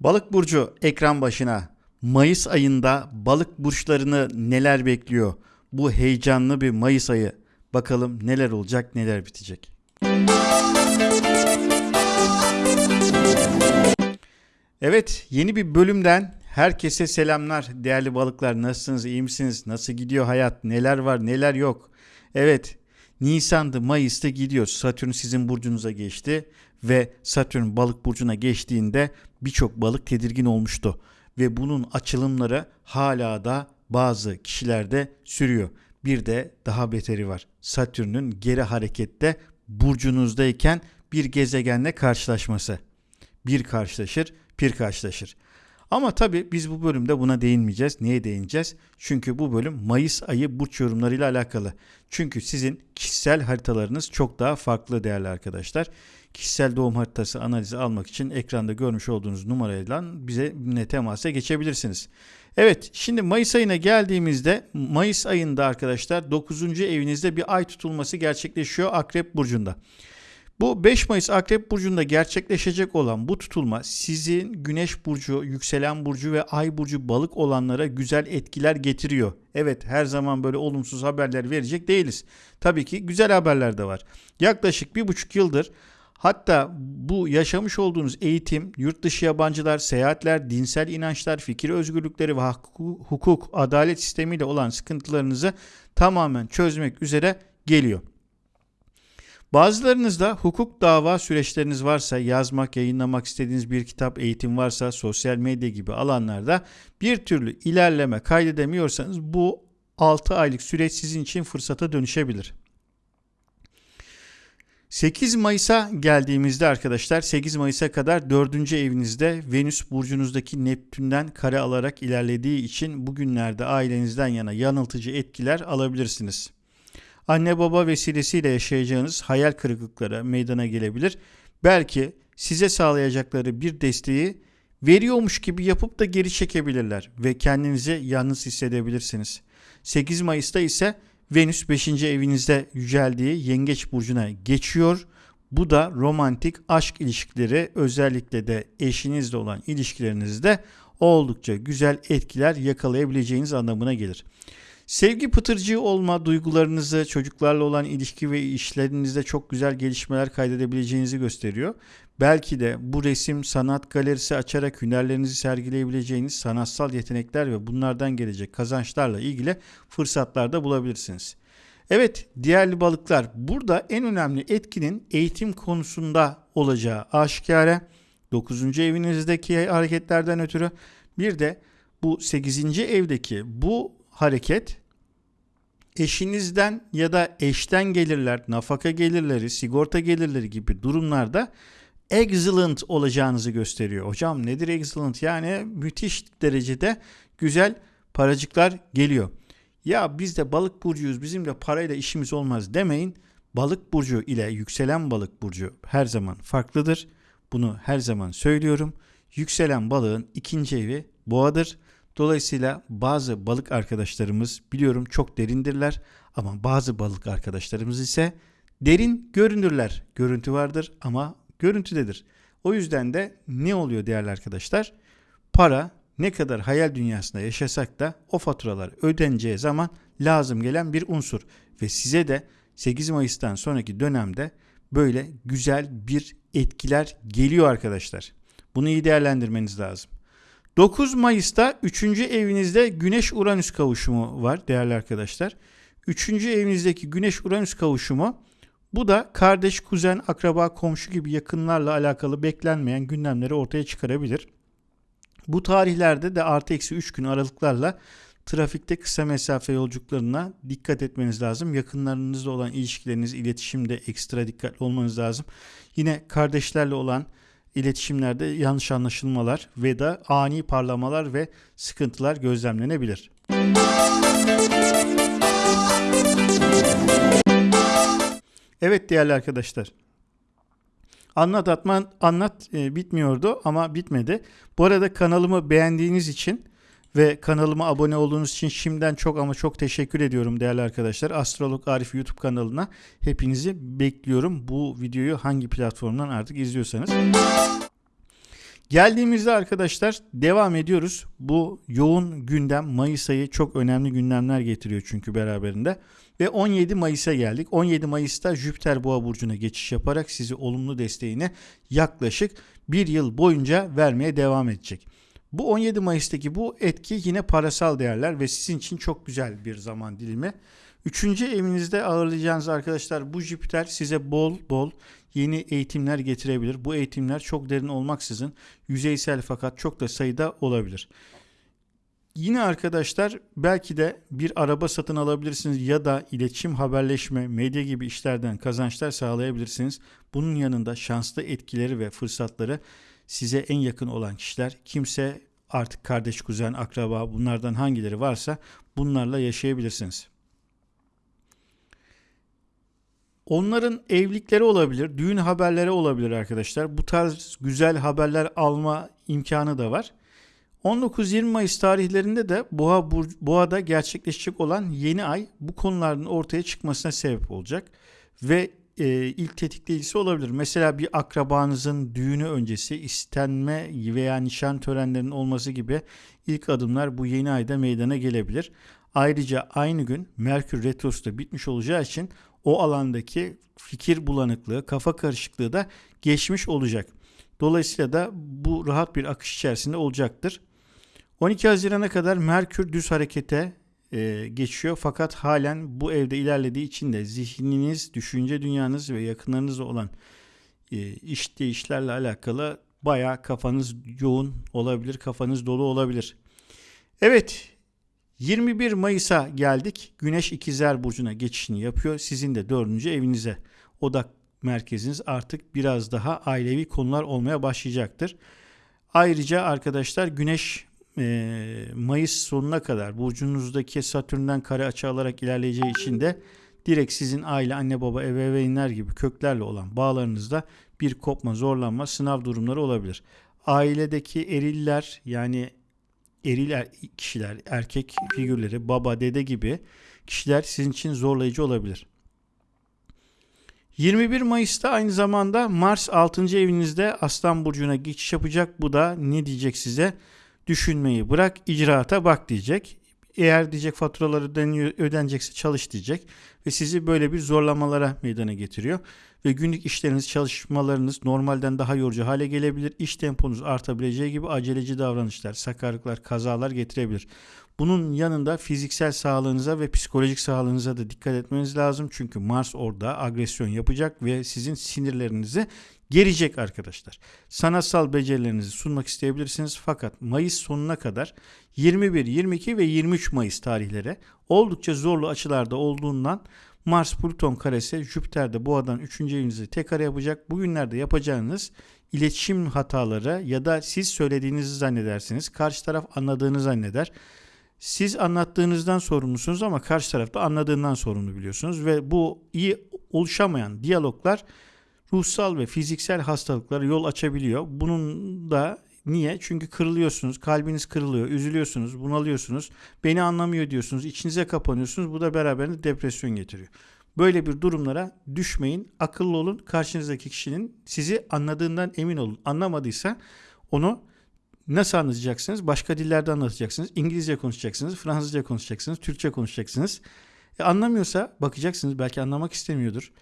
Balık burcu ekran başına. Mayıs ayında balık burçlarını neler bekliyor? Bu heyecanlı bir Mayıs ayı. Bakalım neler olacak, neler bitecek. Evet, yeni bir bölümden herkese selamlar. Değerli balıklar nasılsınız, iyi misiniz? Nasıl gidiyor hayat? Neler var, neler yok? Evet, Nisan'da, Mayıs'ta gidiyor. Satürn sizin burcunuza geçti ve Satürn balık burcuna geçtiğinde birçok balık tedirgin olmuştu ve bunun açılımları hala da bazı kişilerde sürüyor. Bir de daha beteri var. Satürn'ün geri harekette burcunuzdayken bir gezegenle karşılaşması. Bir karşılaşır, bir karşılaşır. Ama tabii biz bu bölümde buna değinmeyeceğiz. Niye değineceğiz? Çünkü bu bölüm Mayıs ayı burç yorumlarıyla alakalı. Çünkü sizin kişisel haritalarınız çok daha farklı değerli arkadaşlar. Kişisel doğum haritası analizi almak için ekranda görmüş olduğunuz numarayla bize ne temasa geçebilirsiniz. Evet şimdi Mayıs ayına geldiğimizde Mayıs ayında arkadaşlar 9. evinizde bir ay tutulması gerçekleşiyor Akrep Burcu'nda. Bu 5 Mayıs Akrep Burcu'nda gerçekleşecek olan bu tutulma sizin Güneş Burcu, Yükselen Burcu ve Ay Burcu balık olanlara güzel etkiler getiriyor. Evet her zaman böyle olumsuz haberler verecek değiliz. Tabii ki güzel haberler de var. Yaklaşık bir buçuk yıldır Hatta bu yaşamış olduğunuz eğitim, yurt dışı yabancılar, seyahatler, dinsel inançlar, fikir özgürlükleri ve hukuk, adalet sistemiyle olan sıkıntılarınızı tamamen çözmek üzere geliyor. Bazılarınızda hukuk dava süreçleriniz varsa, yazmak, yayınlamak istediğiniz bir kitap, eğitim varsa, sosyal medya gibi alanlarda bir türlü ilerleme kaydedemiyorsanız bu 6 aylık süreç sizin için fırsata dönüşebilir. 8 Mayıs'a geldiğimizde arkadaşlar 8 Mayıs'a kadar 4. evinizde Venüs burcunuzdaki Neptün'den kare alarak ilerlediği için bugünlerde ailenizden yana yanıltıcı etkiler alabilirsiniz. Anne baba vesilesiyle yaşayacağınız hayal kırıklıkları meydana gelebilir. Belki size sağlayacakları bir desteği veriyormuş gibi yapıp da geri çekebilirler ve kendinizi yalnız hissedebilirsiniz. 8 Mayıs'ta ise Venüs 5. evinizde yüceldiği Yengeç burcuna geçiyor. Bu da romantik aşk ilişkileri özellikle de eşinizle olan ilişkilerinizde oldukça güzel etkiler yakalayabileceğiniz anlamına gelir. Sevgi pıtırcığı olma duygularınızı, çocuklarla olan ilişki ve işlerinizde çok güzel gelişmeler kaydedebileceğinizi gösteriyor. Belki de bu resim sanat galerisi açarak hünerlerinizi sergileyebileceğiniz sanatsal yetenekler ve bunlardan gelecek kazançlarla ilgili fırsatlar da bulabilirsiniz. Evet değerli balıklar burada en önemli etkinin eğitim konusunda olacağı aşikare. 9. evinizdeki hareketlerden ötürü bir de bu 8. evdeki bu hareket eşinizden ya da eşten gelirler, nafaka gelirleri, sigorta gelirleri gibi durumlarda excellent olacağınızı gösteriyor. Hocam nedir excellent? Yani müthiş derecede güzel paracıklar geliyor. Ya biz de balık burcuyuz bizim de parayla işimiz olmaz demeyin. Balık burcu ile yükselen balık burcu her zaman farklıdır. Bunu her zaman söylüyorum. Yükselen balığın ikinci evi boğadır. Dolayısıyla bazı balık arkadaşlarımız biliyorum çok derindirler ama bazı balık arkadaşlarımız ise derin görünürler. Görüntü vardır ama görüntüdedir. O yüzden de ne oluyor değerli arkadaşlar? Para ne kadar hayal dünyasında yaşasak da o faturalar ödeneceği zaman lazım gelen bir unsur ve size de 8 Mayıs'tan sonraki dönemde böyle güzel bir etkiler geliyor arkadaşlar. Bunu iyi değerlendirmeniz lazım. 9 Mayıs'ta 3. evinizde Güneş-Uranüs kavuşumu var değerli arkadaşlar. 3. evinizdeki Güneş-Uranüs kavuşumu bu da kardeş, kuzen, akraba, komşu gibi yakınlarla alakalı beklenmeyen gündemleri ortaya çıkarabilir. Bu tarihlerde de artı eksi 3 gün aralıklarla trafikte kısa mesafe yolculuklarına dikkat etmeniz lazım. Yakınlarınızla olan ilişkileriniz, iletişimde ekstra dikkatli olmanız lazım. Yine kardeşlerle olan iletişimlerde yanlış anlaşılmalar ve da ani parlamalar ve sıkıntılar gözlemlenebilir. Evet değerli arkadaşlar. Anlat atman anlat e, bitmiyordu ama bitmedi. Bu arada kanalımı beğendiğiniz için ve kanalıma abone olduğunuz için şimdiden çok ama çok teşekkür ediyorum değerli arkadaşlar. Astrolog Arif YouTube kanalına hepinizi bekliyorum. Bu videoyu hangi platformdan artık izliyorsanız. Geldiğimizde arkadaşlar devam ediyoruz. Bu yoğun gündem Mayıs ayı çok önemli gündemler getiriyor çünkü beraberinde. Ve 17 Mayıs'a geldik. 17 Mayıs'ta Jüpiter Boğa burcuna geçiş yaparak sizi olumlu desteğini yaklaşık bir yıl boyunca vermeye devam edecek. Bu 17 Mayıs'taki bu etki yine parasal değerler ve sizin için çok güzel bir zaman dilimi. Üçüncü evinizde ağırlayacağınız arkadaşlar bu Jüpiter size bol bol yeni eğitimler getirebilir. Bu eğitimler çok derin olmaksızın yüzeysel fakat çok da sayıda olabilir. Yine arkadaşlar belki de bir araba satın alabilirsiniz ya da iletişim, haberleşme, medya gibi işlerden kazançlar sağlayabilirsiniz. Bunun yanında şanslı etkileri ve fırsatları size en yakın olan kişiler, kimse artık kardeş, kuzen, akraba bunlardan hangileri varsa bunlarla yaşayabilirsiniz. Onların evlilikleri olabilir, düğün haberleri olabilir arkadaşlar. Bu tarz güzel haberler alma imkanı da var. 19-20 Mayıs tarihlerinde de Boğa Boğa'da gerçekleşecek olan yeni ay bu konuların ortaya çıkmasına sebep olacak ve e, ilk tetikleyicisi olabilir. Mesela bir akrabanızın düğünü öncesi istenme veya nişan törenlerinin olması gibi ilk adımlar bu yeni ayda meydana gelebilir. Ayrıca aynı gün Merkür Retrosu da bitmiş olacağı için o alandaki fikir bulanıklığı, kafa karışıklığı da geçmiş olacak. Dolayısıyla da bu rahat bir akış içerisinde olacaktır. 12 Haziran'a kadar Merkür düz harekete e, geçiyor fakat halen bu evde ilerlediği için de zihniniz, düşünce dünyanız ve yakınlarınızla olan e, iş değişlerle alakalı baya kafanız yoğun olabilir, kafanız dolu olabilir. Evet 21 Mayıs'a geldik. Güneş ikizler burcuna geçişini yapıyor. Sizin de dördüncü evinize odak merkeziniz artık biraz daha ailevi konular olmaya başlayacaktır. Ayrıca arkadaşlar Güneş e, Mayıs sonuna kadar burcunuzdaki Satürn'den kare açı alarak ilerleyeceği için de direkt sizin aile, anne baba, ebeveynler gibi köklerle olan bağlarınızda bir kopma, zorlanma, sınav durumları olabilir. Ailedeki eriller yani eril er, kişiler, erkek figürleri, baba, dede gibi kişiler sizin için zorlayıcı olabilir. 21 Mayıs'ta aynı zamanda Mars 6. evinizde Aslan Burcu'na geçiş yapacak. Bu da ne diyecek size? Düşünmeyi bırak, icraata bak diyecek. Eğer diyecek faturaları ödenecekse çalış diyecek ve sizi böyle bir zorlamalara meydana getiriyor ve günlük işleriniz, çalışmalarınız normalden daha yorucu hale gelebilir. İş temponuz artabileceği gibi aceleci davranışlar, sakarlıklar, kazalar getirebilir. Bunun yanında fiziksel sağlığınıza ve psikolojik sağlığınıza da dikkat etmeniz lazım. Çünkü Mars orada agresyon yapacak ve sizin sinirlerinizi gelecek arkadaşlar. Sanatsal becerilerinizi sunmak isteyebilirsiniz fakat Mayıs sonuna kadar 21, 22 ve 23 Mayıs tarihlere oldukça zorlu açılarda olduğundan Mars Plüton karesi Jüpiter'de boğadan 3. evinizi tek kare yapacak. Bugünlerde yapacağınız iletişim hataları ya da siz söylediğinizi zannedersiniz. Karşı taraf anladığını zanneder. Siz anlattığınızdan sorumlusunuz ama karşı tarafta anladığından sorumlu biliyorsunuz ve bu iyi oluşamayan diyaloglar ruhsal ve fiziksel hastalıklara yol açabiliyor. Bunun da niye? Çünkü kırılıyorsunuz, kalbiniz kırılıyor, üzülüyorsunuz, bunalıyorsunuz, beni anlamıyor diyorsunuz, içinize kapanıyorsunuz. Bu da beraberinde depresyon getiriyor. Böyle bir durumlara düşmeyin, akıllı olun. Karşınızdaki kişinin sizi anladığından emin olun. Anlamadıysa onu nasıl anlatacaksınız? Başka dillerde anlatacaksınız. İngilizce konuşacaksınız, Fransızca konuşacaksınız, Türkçe konuşacaksınız. E anlamıyorsa bakacaksınız belki anlamak istemiyordur.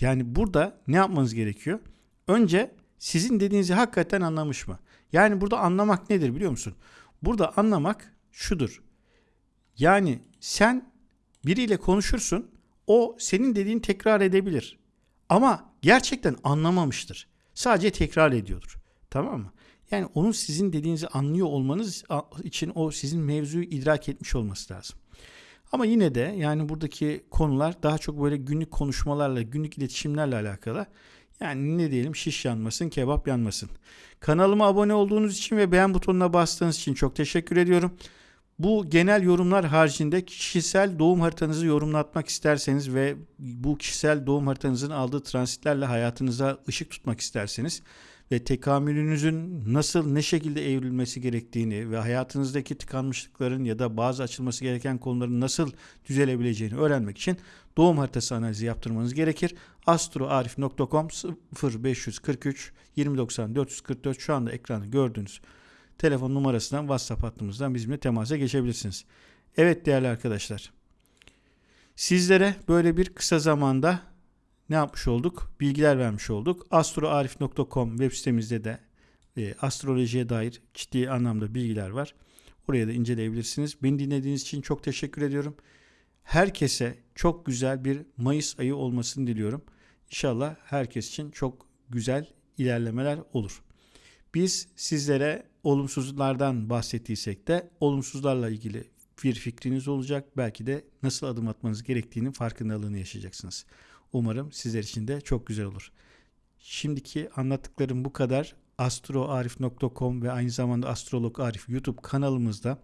Yani burada ne yapmanız gerekiyor? Önce sizin dediğinizi hakikaten anlamış mı? Yani burada anlamak nedir biliyor musun? Burada anlamak şudur. Yani sen biriyle konuşursun, o senin dediğini tekrar edebilir. Ama gerçekten anlamamıştır. Sadece tekrar ediyordur. Tamam mı? Yani onun sizin dediğinizi anlıyor olmanız için o sizin mevzuyu idrak etmiş olması lazım. Ama yine de yani buradaki konular daha çok böyle günlük konuşmalarla, günlük iletişimlerle alakalı. Yani ne diyelim şiş yanmasın, kebap yanmasın. Kanalıma abone olduğunuz için ve beğen butonuna bastığınız için çok teşekkür ediyorum. Bu genel yorumlar haricinde kişisel doğum haritanızı yorumlatmak isterseniz ve bu kişisel doğum haritanızın aldığı transitlerle hayatınıza ışık tutmak isterseniz ve tekamülünüzün nasıl ne şekilde evrilmesi gerektiğini ve hayatınızdaki tıkanmışlıkların ya da bazı açılması gereken konuların nasıl düzelebileceğini öğrenmek için doğum haritası analizi yaptırmanız gerekir. astroarif.com 0543 2090 444 şu anda ekranda gördüğünüz telefon numarasından WhatsApp hattımızdan bizimle temasa geçebilirsiniz. Evet değerli arkadaşlar. Sizlere böyle bir kısa zamanda ne yapmış olduk? Bilgiler vermiş olduk. astroarif.com web sitemizde de e, astrolojiye dair ciddi anlamda bilgiler var. Oraya da inceleyebilirsiniz. Beni dinlediğiniz için çok teşekkür ediyorum. Herkese çok güzel bir Mayıs ayı olmasını diliyorum. İnşallah herkes için çok güzel ilerlemeler olur. Biz sizlere olumsuzlardan bahsettiysek de olumsuzlarla ilgili bir fikriniz olacak. Belki de nasıl adım atmanız gerektiğinin farkındalığını yaşayacaksınız. Umarım sizler için de çok güzel olur. Şimdiki anlattıklarım bu kadar. astroarif.com ve aynı zamanda Astrolog Arif YouTube kanalımızda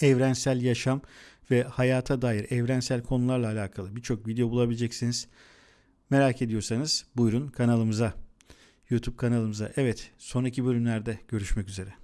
evrensel yaşam ve hayata dair evrensel konularla alakalı birçok video bulabileceksiniz. Merak ediyorsanız buyurun kanalımıza, YouTube kanalımıza. Evet, sonraki bölümlerde görüşmek üzere.